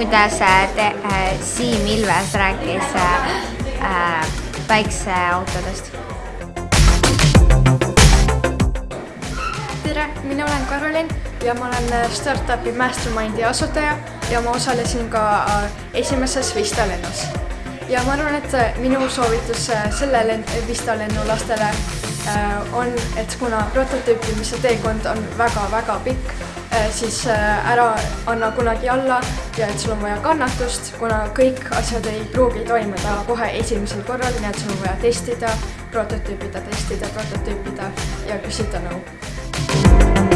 kuidas te, Siim Ilves rääkis äh, päikseautodest. tere, mina olen Karolin ja ma olen startup'i Mastermindi asutaja ja ma osalesin ka esimeses Vista lennus. ja ma arvan, et minu soovitus selle Vista lennu lastele on, et kuna prototüüpimise teekond on väga-väga pikk, siis ära anna kunagi alla ja et sul on vaja kannatust, kuna kõik asjad ei pruugi toimuda kohe esimesel korral, nii et sul on vaja testida, prototüüpida, testida, prototüüpida ja küsida nõu.